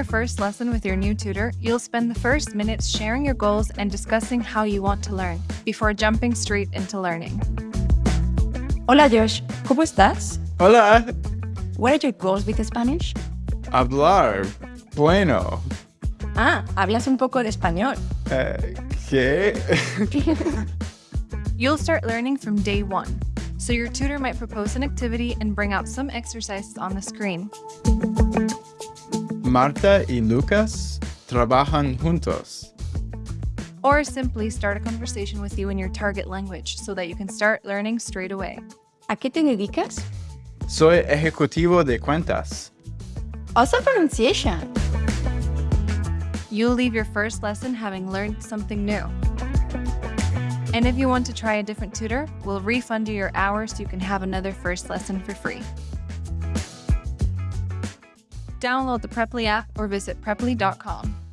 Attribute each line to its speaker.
Speaker 1: your first lesson with your new tutor, you'll spend the first minutes sharing your goals and discussing how you want to learn, before jumping straight into learning.
Speaker 2: Hola Josh, ¿cómo estás?
Speaker 3: Hola.
Speaker 2: What are your goals with Spanish?
Speaker 3: Hablar. Bueno.
Speaker 2: Ah, hablas un poco de español.
Speaker 3: Eh, ¿Qué?
Speaker 1: You'll start learning from day one, so your tutor might propose an activity and bring out some exercises on the screen.
Speaker 3: Marta y Lucas trabajan juntos.
Speaker 1: Or simply start a conversation with you in your target language so that you can start learning straight away.
Speaker 2: ¿A qué te dedicas?
Speaker 3: Soy ejecutivo de cuentas.
Speaker 2: Awesome pronunciation!
Speaker 1: You'll leave your first lesson having learned something new. And if you want to try a different tutor, we'll refund you your hours so you can have another first lesson for free. Download the Preply app or visit preply.com.